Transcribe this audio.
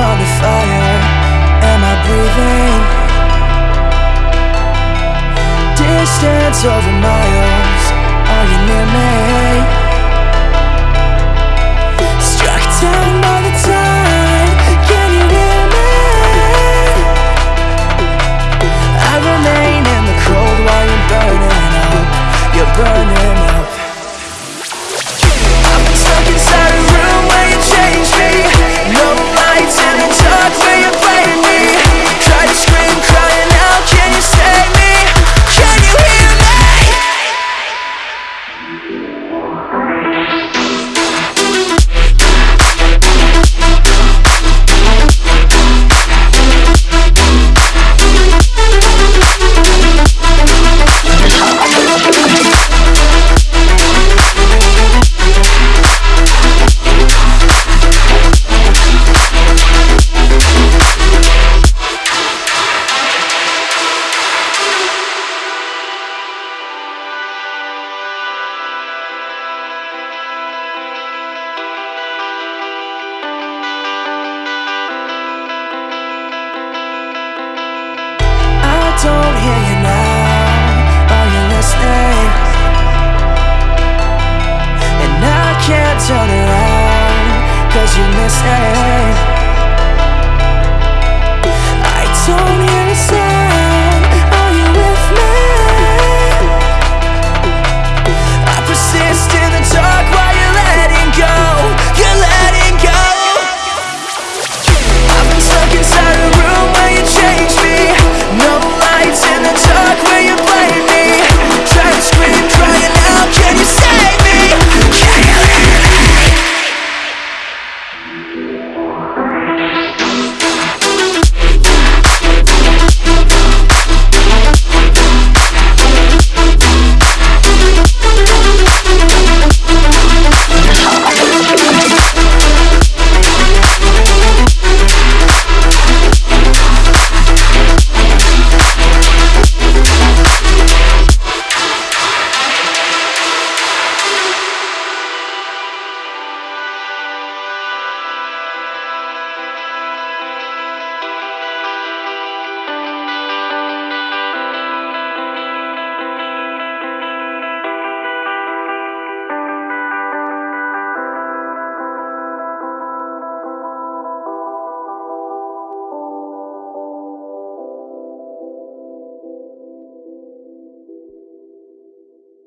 on the fire Am I breathing? Distance over miles And